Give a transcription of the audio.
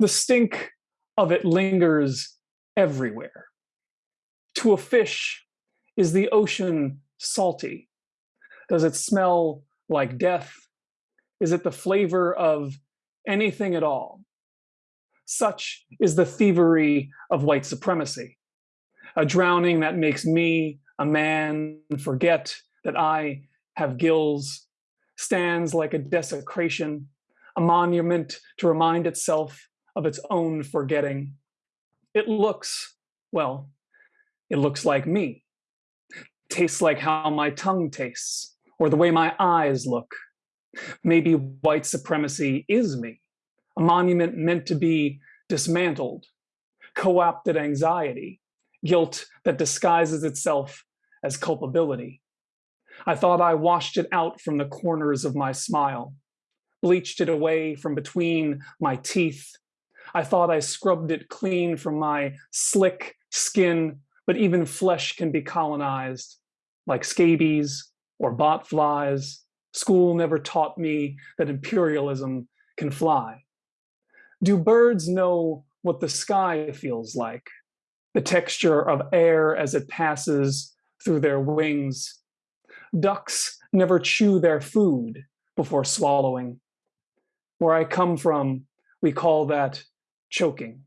The stink of it lingers everywhere. To a fish, is the ocean salty? Does it smell like death? Is it the flavor of anything at all? Such is the thievery of white supremacy, a drowning that makes me, a man, forget that I have gills, stands like a desecration, a monument to remind itself of its own forgetting. It looks, well, it looks like me, tastes like how my tongue tastes, or the way my eyes look. Maybe white supremacy is me, a monument meant to be dismantled, co-opted anxiety, guilt that disguises itself as culpability. I thought I washed it out from the corners of my smile, bleached it away from between my teeth. I thought I scrubbed it clean from my slick skin, but even flesh can be colonized, like scabies or bot flies. School never taught me that imperialism can fly. Do birds know what the sky feels like? The texture of air as it passes through their wings. Ducks never chew their food before swallowing. Where I come from, we call that choking.